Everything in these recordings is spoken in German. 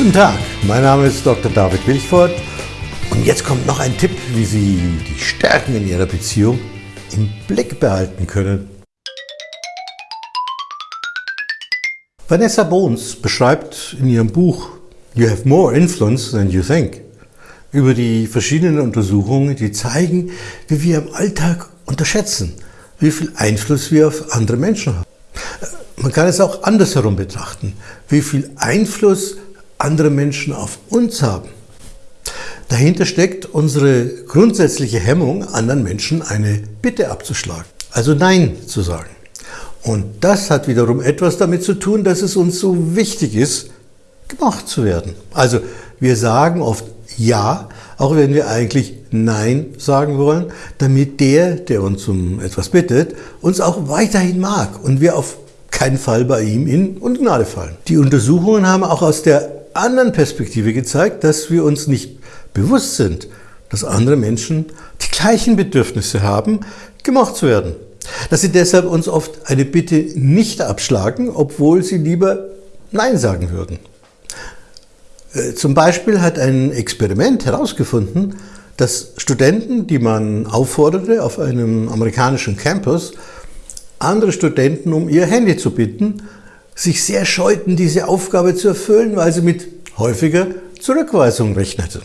Guten Tag, mein Name ist Dr. David Wilchford und jetzt kommt noch ein Tipp, wie Sie die Stärken in Ihrer Beziehung im Blick behalten können. Vanessa Bones beschreibt in ihrem Buch You have more influence than you think über die verschiedenen Untersuchungen, die zeigen, wie wir im Alltag unterschätzen, wie viel Einfluss wir auf andere Menschen haben. Man kann es auch andersherum betrachten, wie viel Einfluss andere Menschen auf uns haben. Dahinter steckt unsere grundsätzliche Hemmung, anderen Menschen eine Bitte abzuschlagen, also Nein zu sagen. Und das hat wiederum etwas damit zu tun, dass es uns so wichtig ist, gemacht zu werden. Also wir sagen oft Ja, auch wenn wir eigentlich Nein sagen wollen, damit der, der uns um etwas bittet, uns auch weiterhin mag und wir auf keinen Fall bei ihm in Ungnade fallen. Die Untersuchungen haben auch aus der anderen Perspektive gezeigt, dass wir uns nicht bewusst sind, dass andere Menschen die gleichen Bedürfnisse haben, gemocht zu werden. Dass sie deshalb uns oft eine Bitte nicht abschlagen, obwohl sie lieber Nein sagen würden. Äh, zum Beispiel hat ein Experiment herausgefunden, dass Studenten, die man aufforderte, auf einem amerikanischen Campus andere Studenten um ihr Handy zu bitten, sich sehr scheuten, diese Aufgabe zu erfüllen, weil sie mit häufiger Zurückweisung rechneten.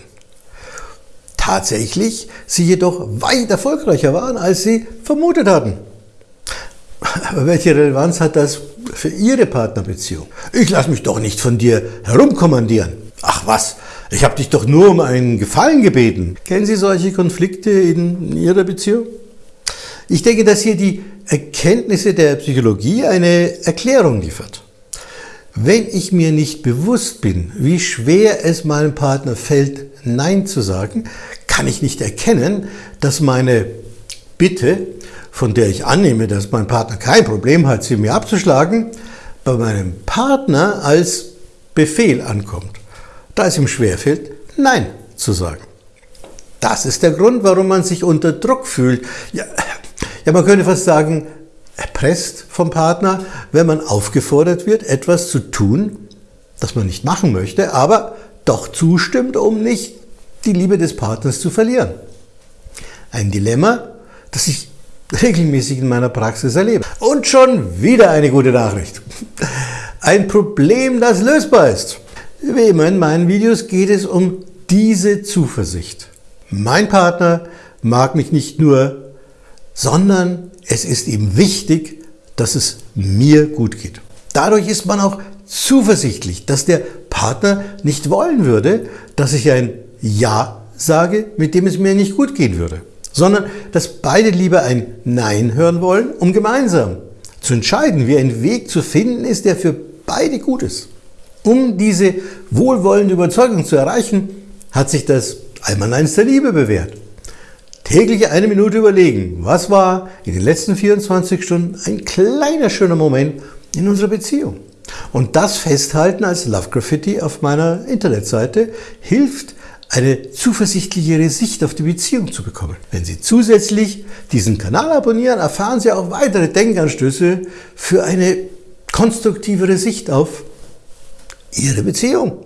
Tatsächlich sie jedoch weit erfolgreicher waren, als sie vermutet hatten. Aber welche Relevanz hat das für Ihre Partnerbeziehung? Ich lasse mich doch nicht von dir herumkommandieren. Ach was, ich habe dich doch nur um einen Gefallen gebeten. Kennen Sie solche Konflikte in Ihrer Beziehung? Ich denke, dass hier die Erkenntnisse der Psychologie eine Erklärung liefert. Wenn ich mir nicht bewusst bin, wie schwer es meinem Partner fällt, Nein zu sagen, kann ich nicht erkennen, dass meine Bitte, von der ich annehme, dass mein Partner kein Problem hat, sie mir abzuschlagen, bei meinem Partner als Befehl ankommt, da es ihm schwerfällt, Nein zu sagen. Das ist der Grund, warum man sich unter Druck fühlt. Ja, ja, man könnte fast sagen, erpresst vom Partner, wenn man aufgefordert wird, etwas zu tun, das man nicht machen möchte, aber doch zustimmt, um nicht die Liebe des Partners zu verlieren. Ein Dilemma, das ich regelmäßig in meiner Praxis erlebe. Und schon wieder eine gute Nachricht. Ein Problem, das lösbar ist. Wie immer in meinen Videos geht es um diese Zuversicht. Mein Partner mag mich nicht nur sondern es ist ihm wichtig, dass es mir gut geht. Dadurch ist man auch zuversichtlich, dass der Partner nicht wollen würde, dass ich ein Ja sage, mit dem es mir nicht gut gehen würde, sondern dass beide lieber ein Nein hören wollen, um gemeinsam zu entscheiden, wie ein Weg zu finden ist, der für beide gut ist. Um diese wohlwollende Überzeugung zu erreichen, hat sich das Einmaleins der Liebe bewährt täglich eine Minute überlegen, was war in den letzten 24 Stunden ein kleiner schöner Moment in unserer Beziehung. Und das festhalten als Love Graffiti auf meiner Internetseite hilft, eine zuversichtlichere Sicht auf die Beziehung zu bekommen. Wenn Sie zusätzlich diesen Kanal abonnieren, erfahren Sie auch weitere Denkanstöße für eine konstruktivere Sicht auf Ihre Beziehung.